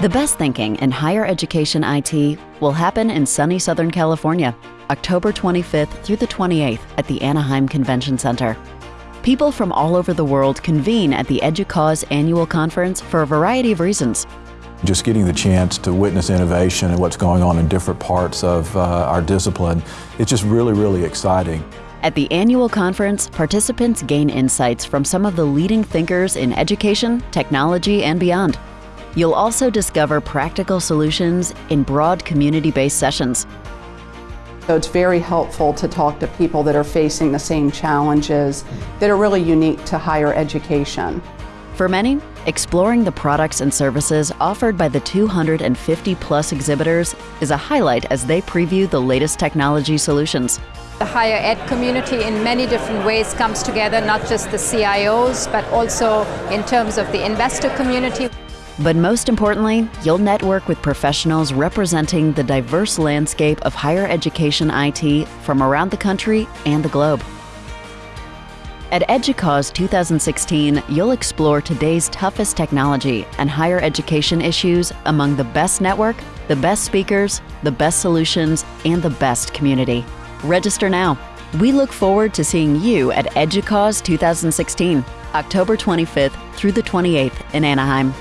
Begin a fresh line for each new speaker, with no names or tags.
The best thinking in higher education IT will happen in sunny Southern California, October 25th through the 28th at the Anaheim Convention Center. People from all over the world convene at the EDUCAUSE annual conference for a variety of reasons.
Just getting the chance to witness innovation and what's going on in different parts of uh, our discipline, it's just really, really exciting.
At the annual conference, participants gain insights from some of the leading thinkers in education, technology, and beyond. You'll also discover practical solutions in broad community-based sessions.
So it's very helpful to talk to people that are facing the same challenges that are really unique to higher education.
For many, exploring the products and services offered by the 250 plus exhibitors is a highlight as they preview the latest technology solutions.
The higher ed community in many different ways comes together, not just the CIOs, but also in terms of the investor community.
But most importantly, you'll network with professionals representing the diverse landscape of higher education IT from around the country and the globe. At EDUCAUSE 2016, you'll explore today's toughest technology and higher education issues among the best network, the best speakers, the best solutions, and the best community. Register now. We look forward to seeing you at EDUCAUSE 2016, October 25th through the 28th in Anaheim.